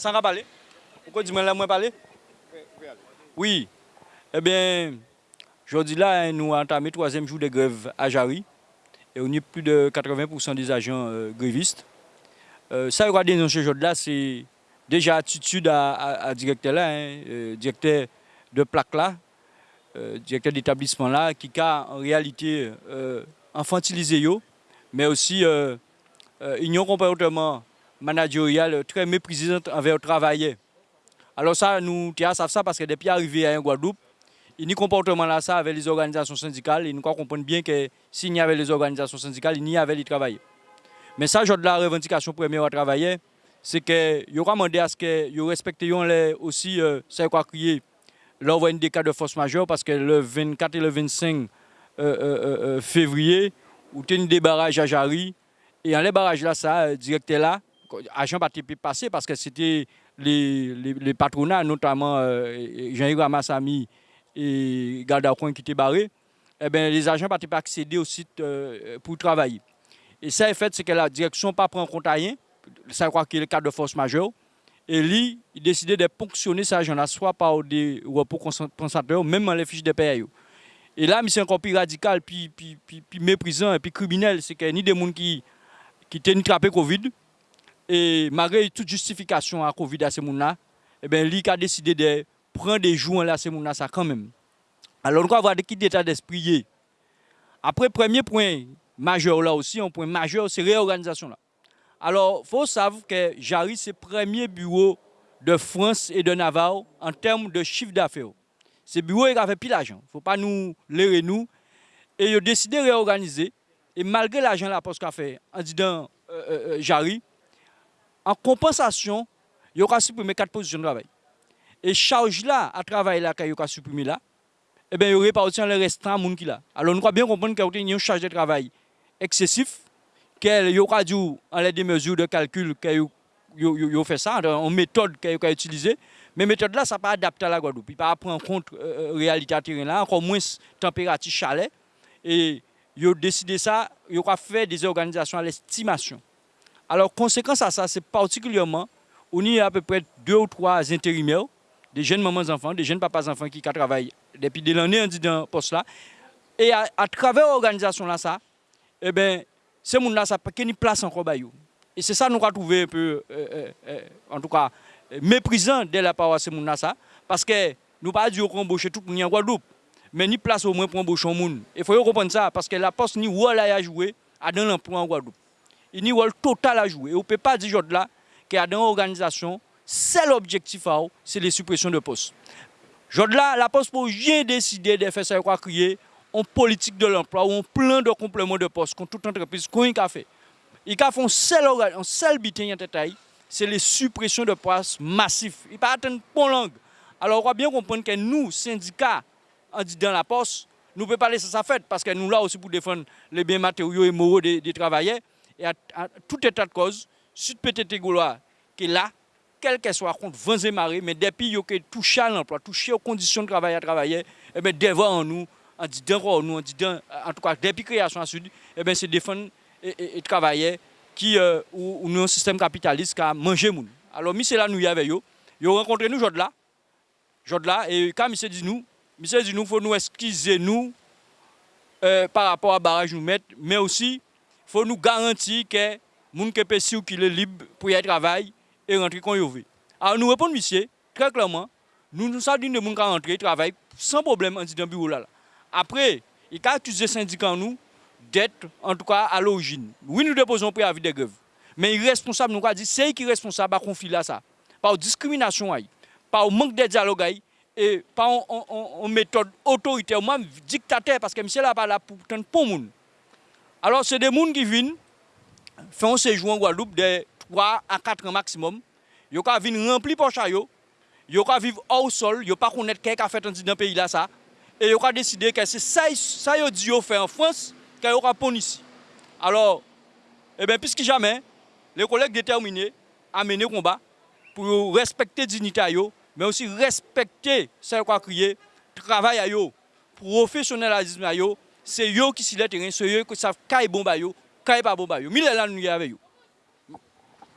Sans parler? Pourquoi dis-moi là, Oui. Eh bien, aujourd'hui là, nous avons entamé le troisième jour de grève à Jarry. Et on a plus de 80% des agents euh, grévistes. Euh, ça, regardez dans ce jour-là, c'est déjà attitude à, directeur là, hein, euh, directeur de plaque là, directeur d'établissement là, qui a en réalité infantilisé mais aussi une comportement managérial très méprisant envers le travail. Alors ça, nous savons ça parce que depuis arrivé à Guadeloupe, il y a un comportement là ça avec les organisations syndicales et nous comprenons bien que s'il y avait les organisations syndicales, il y avait les travailleurs. Mais ça, de la revendication première à travailler, c'est que aura demandé à ce que vous respectiez aussi euh, ça quoi crier l'envoi des cas de force majeure parce que le 24 et le 25 euh, euh, février, vous avez des barrages à Jarry et en les barrages là, ça, directeur là, agent pas passé parce que c'était les, les, patronats, notamment Jean-Yves Ramassami et Gardacoin qui étaient barrés, eh bien, les agents pas accéder au site pour travailler. Et ça, en fait, c'est que la direction pas prend en compte rien, ça croit qu'il est le cas de force majeure, et lui, il décidé de ponctionner ces agents-là, soit par des repos concentrateurs, même dans les fiches de paye. Et là, c'est encore plus radical, puis, puis, puis, méprisant et puis criminel, c'est qu'il a ni des gens qui, qui la trappé Covid, et malgré toute justification à Covid à gens-là, eh bien, lui a décidé de prendre des jours à ces gens-là, ça quand même. Alors, on va voir de qui d'état d'esprit. Après, premier point majeur là aussi, un point majeur, c'est réorganisation là. Alors, faut savoir que Jarry, c'est le premier bureau de France et de Navarre en termes de chiffre d'affaires. Ce bureau il a fait plus d'argent. Faut pas nous l'aider nous. Et ils ont décidé de réorganiser. Et malgré l'argent la poste qu'a fait en disant euh, euh, euh, Jarry, en compensation, il y aura supprimé quatre positions de travail. Et charge là, à travailler là, qu'il y a supprimé là, eh bien, il aussi le restant de monde qui là. Alors, nous devons bien comprendre qu'il y a une charge de travail excessif, qu'il y aura dû, en les mesures de calcul, qu'il a fait ça, en méthode qu'il a utilisée. Mais méthode là, ça pas adapté à la Guadeloupe. Il ne pas prendre en compte la euh, euh, réalité à terrain encore moins température chalet. Et il a décidé ça, il a fait des organisations à l'estimation. Alors, conséquence à ça, c'est particulièrement, on y a à peu près deux ou trois intérimaires, des jeunes mamans enfants, des jeunes papas enfants qui travaillent depuis des années dans ce poste là. Et à, travers l'organisation là, ça, eh bien, ces gens-là, ça n'a pas de place encore. Et c'est ça que nous avons trouvé un peu, euh, euh, euh, en tout cas, méprisant de la part de ces gens-là, parce que nous pas dire qu'on embauche tout le monde en Guadeloupe, mais ni place au moins pour embaucher un monde. Il faut comprendre ça, parce que la poste ni rôle à jouer à dans l'emploi en Guadeloupe. Il n'y a rôle total à jouer. Et on ne peut pas dire là qu'il y a dans l'organisation, seul objectif, c'est les suppressions de postes. là, la poste pour rien décider de faire ça, quoi crier, en politique de l'emploi ou en plan de complément de poste contre toute entreprise qu'on a fait. Il a fait un seul, un seul bitin c'est les suppressions de postes massifs. Il pas atteindre bon langue. Alors on va bien comprendre que nous, syndicats, dans la poste, nous ne pouvons pas laisser ça faire parce que nous là aussi pour défendre les biens matériaux et moraux des, travailleurs. Et à, tout état de cause, Sud PTT Gaulois qui est là, quel que soit contre vents et marées, mais depuis a touché à l'emploi, touché aux conditions de travail à travailler, eh bien devant nous, en disant nous, en disant, en tout cas, depuis création à Sud, eh bien, c'est défendre et, travailler qui, euh, ou, un système capitaliste qui a mangé moun. Alors, monsieur là, nous y avait yo, yo rencontré nous aujourd'hui là, aujourd'hui là, et quand monsieur dit nous, monsieur dit nous, faut nous excuser nous euh, par rapport à barrage nous mettre, mais aussi, faut nous garantir que moun qui qui est libre pour y travailler et rentrer quand veut. Alors, nous répondons, monsieur, très clairement, nous nous sommes dit de moun qui rentrer travailler sans problème en disant bureau là. Après, il a accusé syndicat nous d'être, en tout cas, à l'origine. Oui, nous déposons préavis de grève. Mais il est responsable, nous avons dit, c'est qui est responsable à confier là ça. Par discrimination, par manque de dialogue et par une méthode autoritaire, même dictateur, parce que monsieur là pas là pour pour monde. Alors, c'est des gens qui viennent, font un séjour en Guadeloupe de 3 à 4 ans maximum. Ils viennent remplir pour chayo. Ils vivre hors sol. Ils ne pas connaître qui a fait dans le pays là ça et ils ont décidé que c'est ça qu'ils dit fait en France qu'ils aura pon ici. Alors, eh bien, puisque jamais, les collègues déterminés à mener le combat pour respecter la dignité, mais aussi respecter ce qu'on a crié, travail à professionnalisme c'est eux qui s'y les terrains, c'est eux qui savent quand est bon baillot, quand est pas bon baillot. Mais là, nous y avec eux.